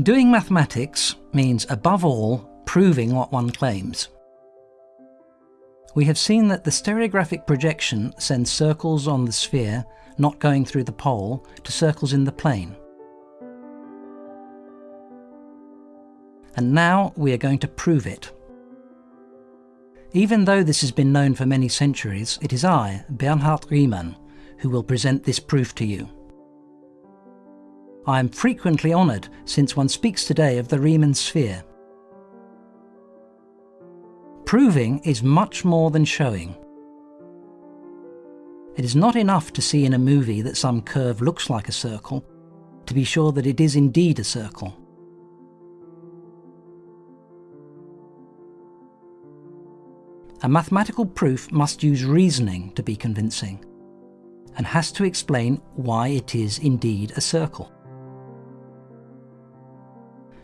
Doing mathematics means, above all, proving what one claims. We have seen that the stereographic projection sends circles on the sphere, not going through the pole, to circles in the plane. And now we are going to prove it. Even though this has been known for many centuries, it is I, Bernhard Riemann, who will present this proof to you. I am frequently honoured since one speaks today of the Riemann sphere. Proving is much more than showing. It is not enough to see in a movie that some curve looks like a circle, to be sure that it is indeed a circle. A mathematical proof must use reasoning to be convincing, and has to explain why it is indeed a circle.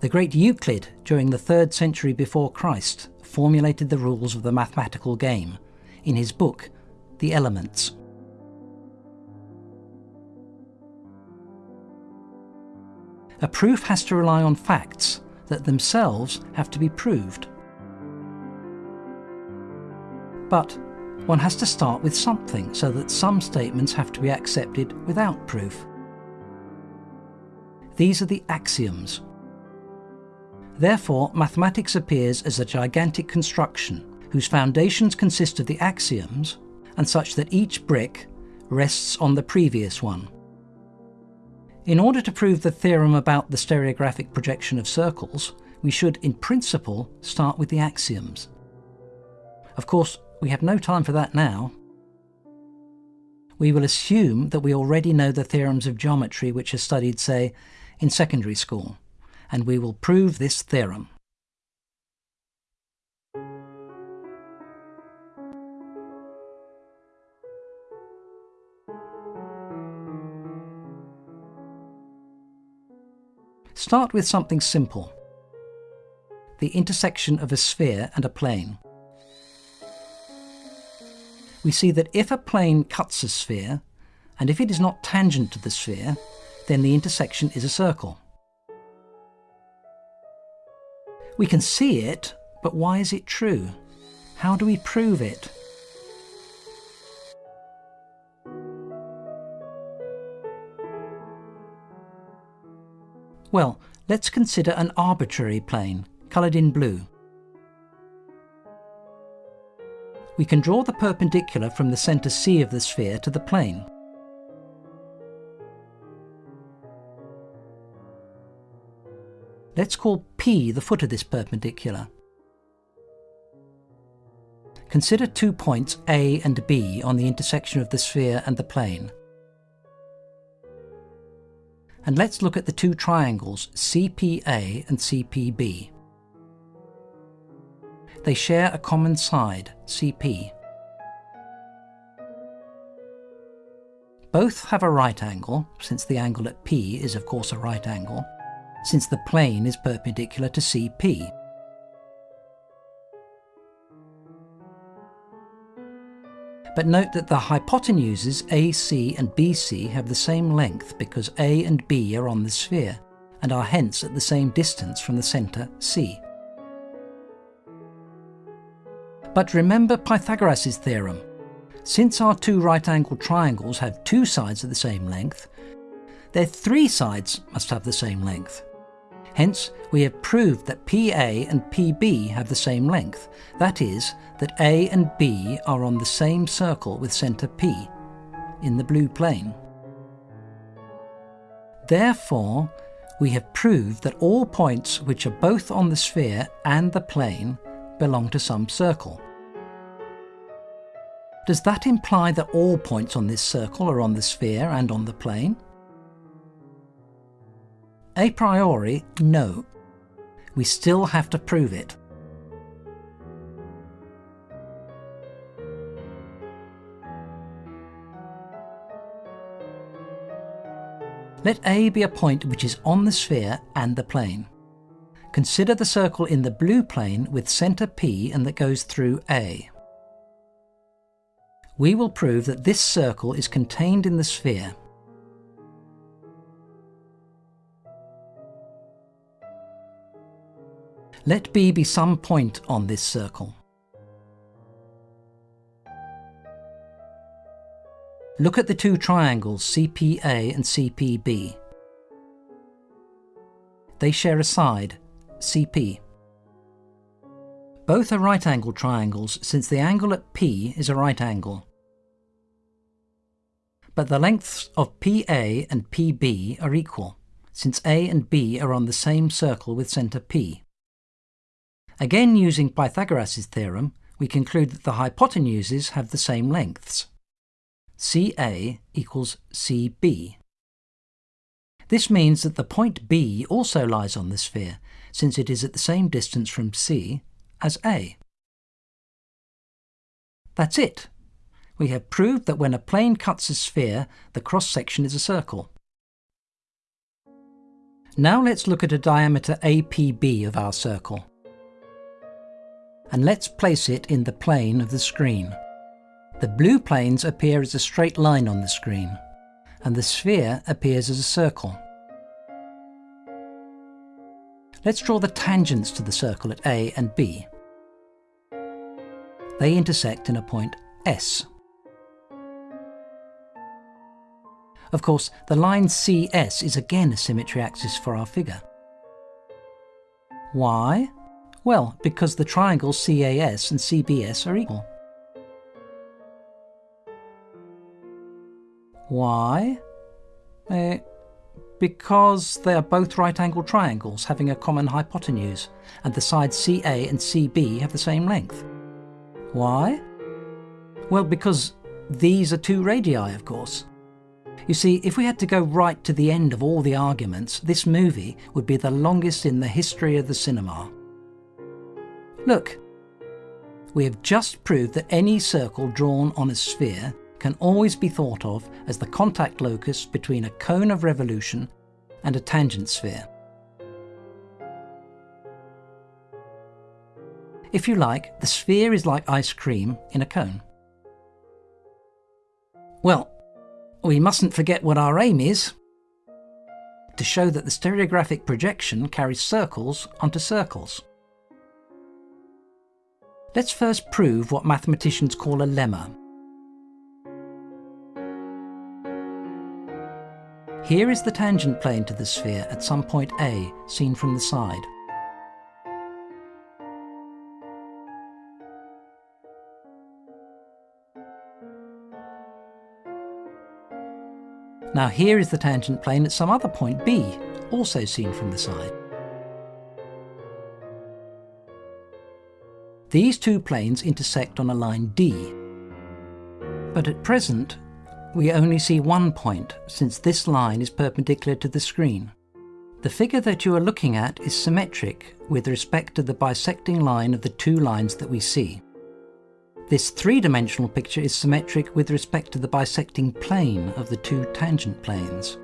The great Euclid, during the 3rd century before Christ, formulated the rules of the mathematical game in his book, The Elements. A proof has to rely on facts that themselves have to be proved. But one has to start with something so that some statements have to be accepted without proof. These are the axioms Therefore, mathematics appears as a gigantic construction whose foundations consist of the axioms and such that each brick rests on the previous one. In order to prove the theorem about the stereographic projection of circles, we should, in principle, start with the axioms. Of course, we have no time for that now. We will assume that we already know the theorems of geometry which are studied, say, in secondary school and we will prove this theorem. Start with something simple. The intersection of a sphere and a plane. We see that if a plane cuts a sphere, and if it is not tangent to the sphere, then the intersection is a circle. We can see it, but why is it true? How do we prove it? Well, let's consider an arbitrary plane, coloured in blue. We can draw the perpendicular from the centre C of the sphere to the plane. Let's call P the foot of this perpendicular. Consider two points A and B on the intersection of the sphere and the plane. And let's look at the two triangles CPA and CPB. They share a common side, CP. Both have a right angle, since the angle at P is of course a right angle, since the plane is perpendicular to CP. But note that the hypotenuses AC and BC have the same length because A and B are on the sphere and are hence at the same distance from the centre C. But remember Pythagoras' theorem. Since our two right-angled triangles have two sides of the same length, their three sides must have the same length. Hence, we have proved that PA and PB have the same length, that is, that A and B are on the same circle with centre P, in the blue plane. Therefore, we have proved that all points which are both on the sphere and the plane belong to some circle. Does that imply that all points on this circle are on the sphere and on the plane? A priori, no. We still have to prove it. Let A be a point which is on the sphere and the plane. Consider the circle in the blue plane with centre P and that goes through A. We will prove that this circle is contained in the sphere Let B be some point on this circle. Look at the two triangles CPA and CPB. They share a side, CP. Both are right angle triangles since the angle at P is a right angle. But the lengths of PA and PB are equal, since A and B are on the same circle with centre P. Again using Pythagoras' theorem, we conclude that the hypotenuses have the same lengths. CA equals CB. This means that the point B also lies on the sphere, since it is at the same distance from C as A. That's it. We have proved that when a plane cuts a sphere, the cross-section is a circle. Now let's look at a diameter APB of our circle. And let's place it in the plane of the screen. The blue planes appear as a straight line on the screen, and the sphere appears as a circle. Let's draw the tangents to the circle at A and B. They intersect in a point S. Of course, the line CS is again a symmetry axis for our figure. Why? Well, because the triangles CAS and CBS are equal. Why? Uh, because they are both right-angled triangles having a common hypotenuse, and the sides CA and CB have the same length. Why? Well, because these are two radii, of course. You see, if we had to go right to the end of all the arguments, this movie would be the longest in the history of the cinema. Look, we have just proved that any circle drawn on a sphere can always be thought of as the contact locus between a cone of revolution and a tangent sphere. If you like, the sphere is like ice cream in a cone. Well, we mustn't forget what our aim is. To show that the stereographic projection carries circles onto circles. Let's first prove what mathematicians call a lemma. Here is the tangent plane to the sphere at some point A, seen from the side. Now here is the tangent plane at some other point B, also seen from the side. These two planes intersect on a line D, but at present we only see one point, since this line is perpendicular to the screen. The figure that you are looking at is symmetric with respect to the bisecting line of the two lines that we see. This three-dimensional picture is symmetric with respect to the bisecting plane of the two tangent planes.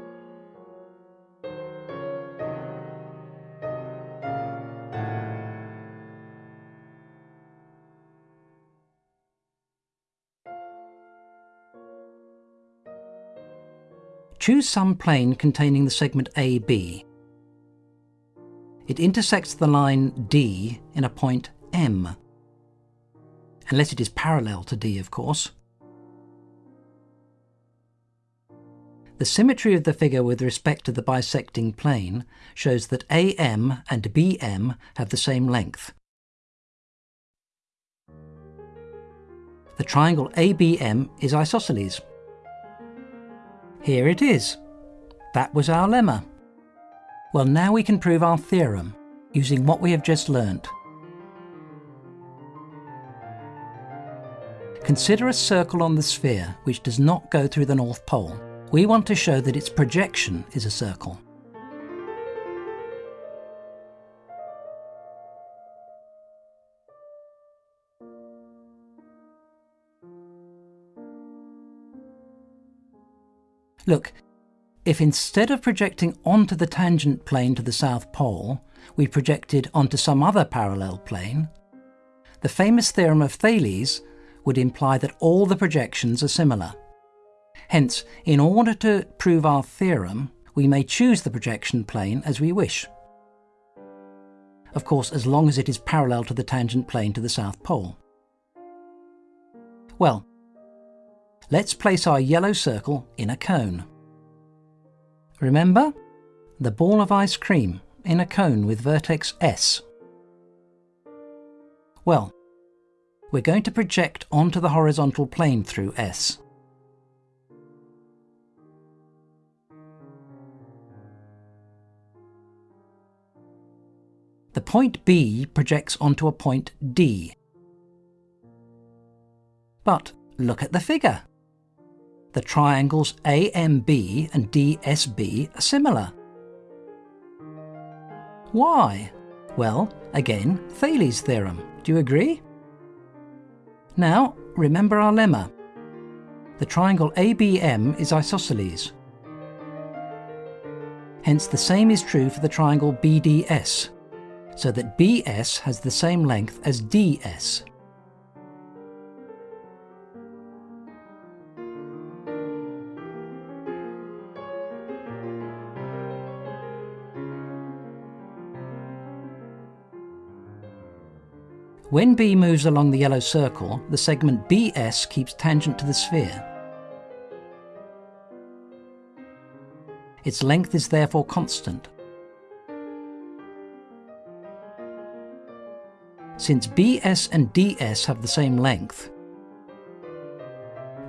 Choose some plane containing the segment AB. It intersects the line D in a point M, unless it is parallel to D, of course. The symmetry of the figure with respect to the bisecting plane shows that AM and BM have the same length. The triangle ABM is isosceles. Here it is. That was our lemma. Well, now we can prove our theorem, using what we have just learnt. Consider a circle on the sphere which does not go through the North Pole. We want to show that its projection is a circle. Look, if instead of projecting onto the tangent plane to the South Pole, we projected onto some other parallel plane, the famous theorem of Thales would imply that all the projections are similar. Hence, in order to prove our theorem, we may choose the projection plane as we wish. of course as long as it is parallel to the tangent plane to the South Pole. Well, let's place our yellow circle in a cone. Remember? The ball of ice cream in a cone with vertex S. Well, we're going to project onto the horizontal plane through S. The point B projects onto a point D. But look at the figure. The triangles AMB and DSB are similar. Why? Well, again, Thales' theorem. Do you agree? Now, remember our lemma. The triangle ABM is isosceles. Hence the same is true for the triangle BDS so that BS has the same length as DS. When B moves along the yellow circle, the segment BS keeps tangent to the sphere. Its length is therefore constant. Since BS and DS have the same length,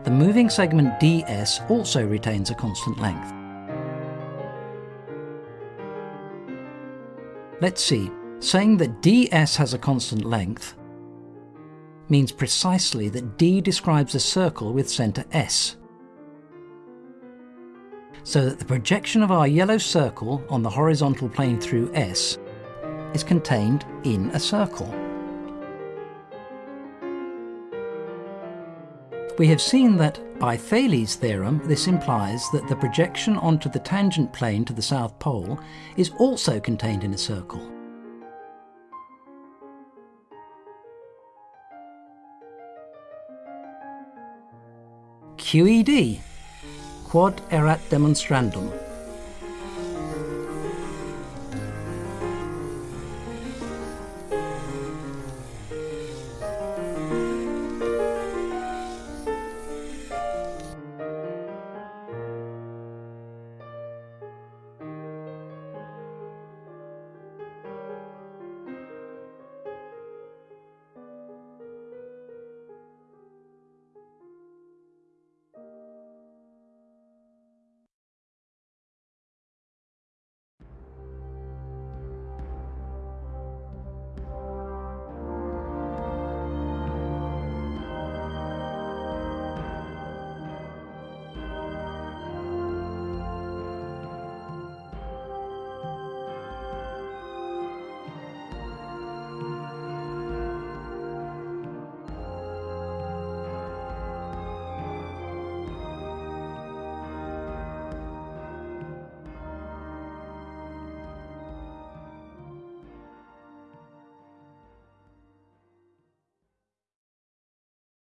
the moving segment DS also retains a constant length. Let's see, saying that DS has a constant length means precisely that D describes a circle with centre S. So that the projection of our yellow circle on the horizontal plane through S is contained in a circle. We have seen that, by Thales' theorem, this implies that the projection onto the tangent plane to the South Pole is also contained in a circle. QED, Quod erat demonstrandum.